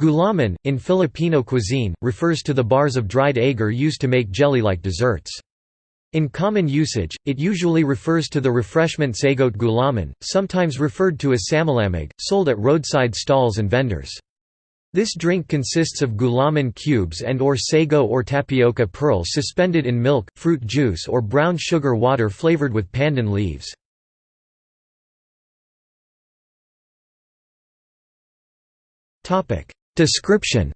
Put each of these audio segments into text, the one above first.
Gulaman, in Filipino cuisine, refers to the bars of dried agar used to make jelly-like desserts. In common usage, it usually refers to the refreshment sago't gulaman, sometimes referred to as samalamig, sold at roadside stalls and vendors. This drink consists of gulaman cubes and or sago or tapioca pearls suspended in milk, fruit juice or brown sugar water flavored with pandan leaves. Description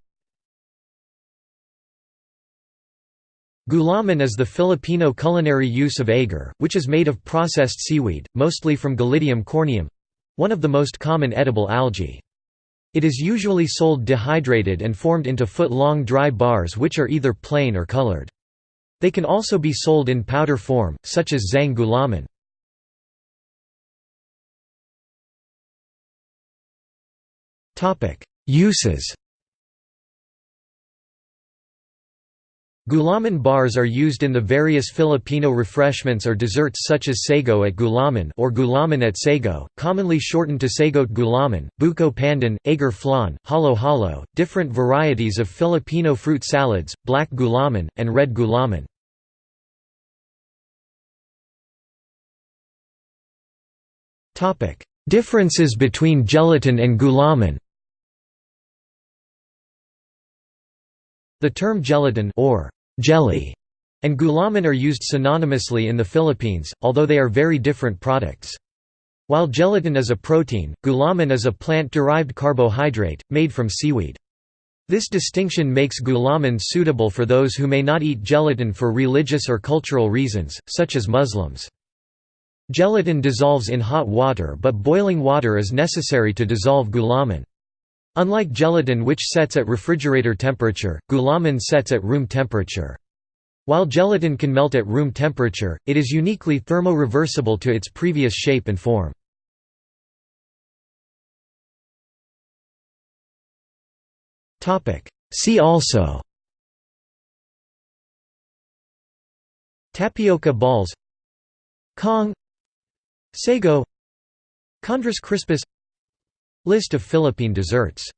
Gulaman is the Filipino culinary use of agar, which is made of processed seaweed, mostly from Gelidium corneum—one of the most common edible algae. It is usually sold dehydrated and formed into foot-long dry bars which are either plain or colored. They can also be sold in powder form, such as zang gulaman. Uses Gulaman bars are used in the various Filipino refreshments or desserts such as sago at gulaman or gulaman at sago, commonly shortened to sago't gulaman, buko pandan, agar flan, halo-halo, different varieties of Filipino fruit salads, black gulaman, and red gulaman. Differences between gelatin and gulaman The term gelatin or jelly and gulaman are used synonymously in the Philippines, although they are very different products. While gelatin is a protein, gulaman is a plant-derived carbohydrate, made from seaweed. This distinction makes gulaman suitable for those who may not eat gelatin for religious or cultural reasons, such as Muslims. Gelatin dissolves in hot water but boiling water is necessary to dissolve gulaman. Unlike gelatin which sets at refrigerator temperature, gulaman sets at room temperature. While gelatin can melt at room temperature, it is uniquely thermo-reversible to its previous shape and form. See also Tapioca balls Kaong Sago Chondrus crispus List of Philippine desserts